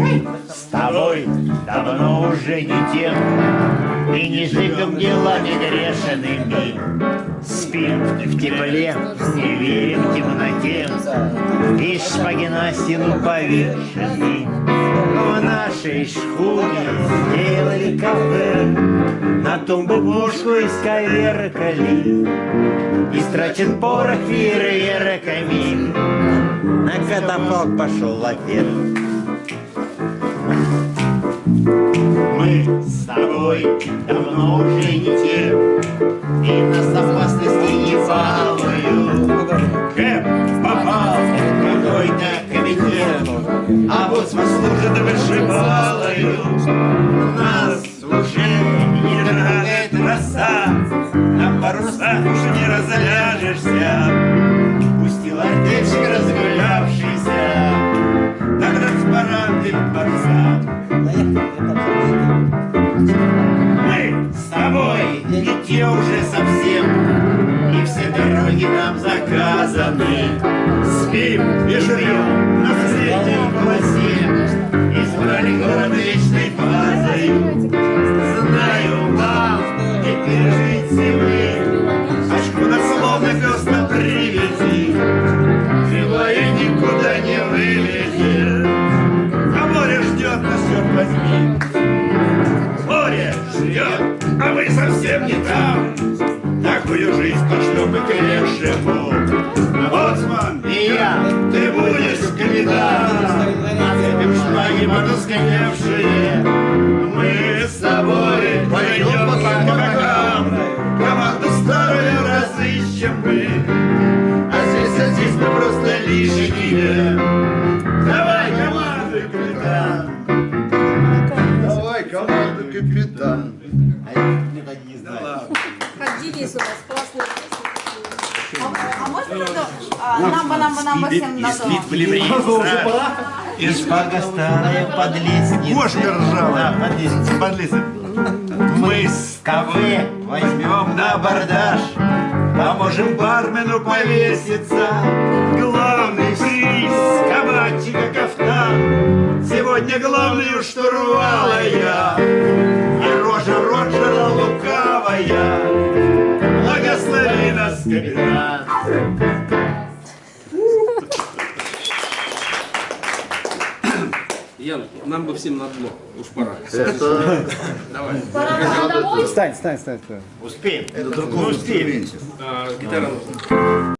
Мы с тобой давно уже не тем. И не живем делами грешными Спим в тепле, не верим в темноте. И шпаги на стену повешены В нашей шхуне сделали кафе. На тумбу пушку исковеркали И страчен порох фейерверками На катафалк пошел лафет Мы с тобой давно уже не те И нас опасности не балуют Кэп попал в какой-то комитет А вот служит вышибалою Нас уже не трогает роса На парусах уже не разляжешься тобой не те уже совсем. И все дороги нам заказаны. Спим и живем на средней полосе. Избрали город вечной базою Знаю, вам не пережите вы а мы совсем не там. Такую жизнь пошлем мы к лешему. Боцман и я, ты будешь капитан. Нацепим шпаги потускневшие. Мы с тобой пойдем по кабакам. Команду старую разыщем мы. А здесь, а здесь мы просто лишние. Давай, командуй, капитан. Давай, команда, капитан. Как Денис у вас классная песня. А, а можно это, а, намба, намба, намба всем на то? в ливрее И шпага старая под лестницей. Кошка ржавая. Да, под лестницей. Подлизы. Мы с тобой возьмем на абордаж, Поможем бармену повеситься. Главный приз кабачика кафтан. Сегодня главную штурвала я. Капитан. Ян, нам бы всем на дно. Уж пора. Давай. Пора домой. Стань, стань, стань, стань. Успеем. Это другой успеем. инструмент. А, гитара нужна.